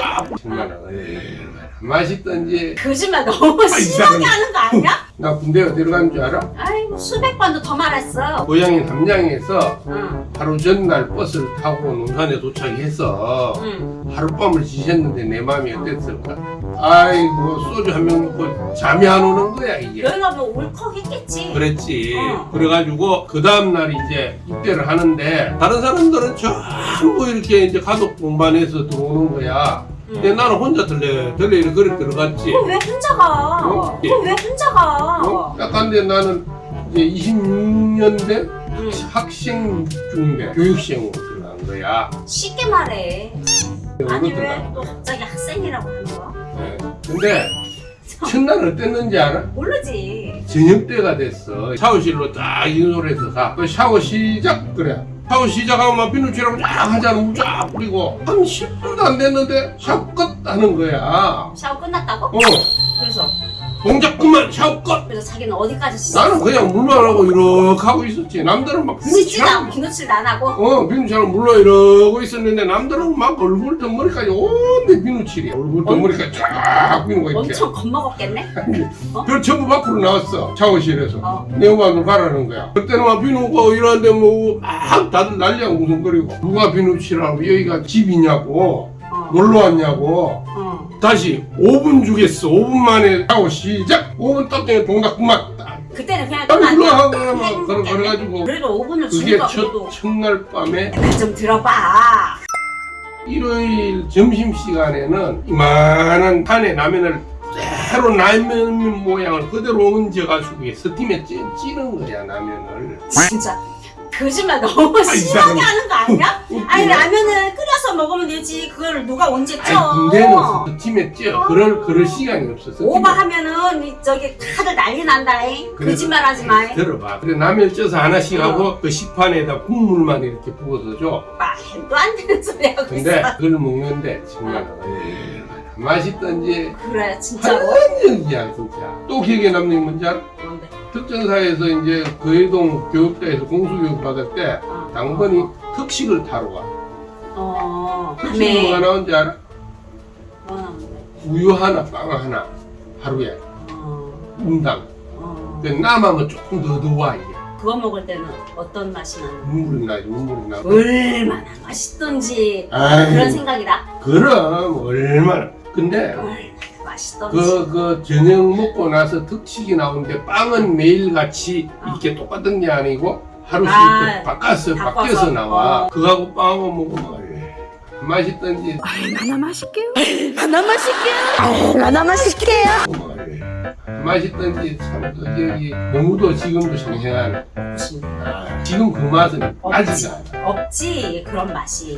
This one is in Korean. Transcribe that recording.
쫙 정말 얼마나 맛있던지 거짓말 너무 심하게 하는 거 아니야? 나 군대 어디로 간 줄 알아? 아이고 수백 번도 더 말했어. 고향인 함양에서 응, 하루 전날 버스를 타고 논산에 도착해서 응. 하룻밤을 지셨는데 내 마음이 어땠을까? 아이고 소주 한 병 먹고 잠이 안 오는 거야 이게 너희가 뭐 울컥했겠지. 그랬지 어. 그래가지고 그 다음날 이제 입대를 하는데 다른 사람들은 전부 이렇게 이제 가족 동반해서 들어오는 거야 근데 응. 나는 혼자 들래 들래 이렇게 그렇게 들어갔지 그럼 왜 혼자 가? 어? 그럼 왜 혼자 가? 어? 약간데 나는 이제 26년 된 응. 학생 중대 교육시행으로 들어간 거야 쉽게 말해. 아니 왜? 또 갑자기 학생이라고 하는 거야? 네. 근데 첫날 어땠는지 알아? 모르지. 저녁 때가 됐어. 샤워실로 딱 인솔해서 가. 그 샤워 시작 그래. 샤워 시작하면 막 비누칠하고 쫙 하잖아. 물쫙 뿌리고. 한 10분도 안 됐는데 샤워 끝 하는 거야. 샤워 끝났다고? 어. 그래서 동작 그만 샤워 끝. 그래서 자기는 어디까지 씻어? 나는 그냥 물만 하고 이렇게 하고 있었지. 남들은 막 씻지도 않고 비누칠하고. 비누칠도 안 하고? 어, 비누칠하고 물로 이러고 있었는데 남들은 막 얼굴 덩머리까지 온데 비누칠이야. 얼굴 덩머리까지 쫙 비누가 이렇게. 엄청 겁먹었겠네? 그 전부 밖으로 나왔어. 샤워실에서. 어. 내 음악을 가라는 거야. 그때는 막 비누고 이러는데 뭐 막 다들 난리하고 웃음거리고 누가 비누 칠하고 여기가 집이냐고 어. 놀러 왔냐고 어. 다시 5분 주겠어 5분 만에 하고 시작 5분 딱 전에 동작 그만 그때는 그냥 딱 끝났냐? 눌러하고 그냥 막 그래, 행복했네. 그래가지고 그래도 5분을 그게 주니까 첫, 그래도 첫날 밤에 좀 들어봐. 일요일 점심시간에는 이만한 판에 라면을 새로 라면 모양을 그대로 얹어가지고 스팀에 찌, 찌는 거야 라면을 진짜 거짓말 너무 아, 이 심하게. 하는 거 아니야? 웃기네. 아니 라면을 끓여서 먹으면 되지 그걸 누가 언제 쪄? 아니 군대는 스팀에 쪄 그럴 그럴 시간이 없어 스팀에. 오버하면은 이 저기 다들 난리 난다잉 그래도- 거짓말 하지 마 들어봐 그래 라면 쪄서 하나씩 어. 하고 그 식판에다 국물만 이렇게 부어서 줘 말도 안 되는 소리 하고 근데 있어 그걸 먹는데 정말 얼마나 맛있던지 그래 진짜로 환영이야 진짜 또 기억에 남는 게 뭔지 알아? 뭔데? 특전사에서 이제 거해동 교육대에서 공수교육 받을 때 어. 당번이 특식을 타러 가. 어. 특식이 뭐가 밤에 나온지 알아? 뭐 나오는데? 우유 하나 빵 하나 하루에. 어, 분당. 어. 근데 남하면 조금 더 더와 이게. 그거 먹을 때는 어떤 맛이 나는 눈물이 나지 눈물이 나고 얼마나 맛있던지. 아이, 그런 생각이다? 그럼 얼마나. 근데 얼마나 맛있던지 그, 그 저녁 먹고 나서 특식이 나오는데 빵은 매일같이 이렇게 똑같은 게 아니고 하루씩 아, 이렇게 바꿔서. 바뀌어서 나와 어. 그거하고 빵하고 먹으면 맛있던지 얼마나 맛있게요? 얼마나 맛있게요? 얼마나 맛있게요? 맛있던지 참그 기억이 너무도 지금도 생생하네 무슨 아, 지금 그 맛은 없지. 않아 없지 그런 맛이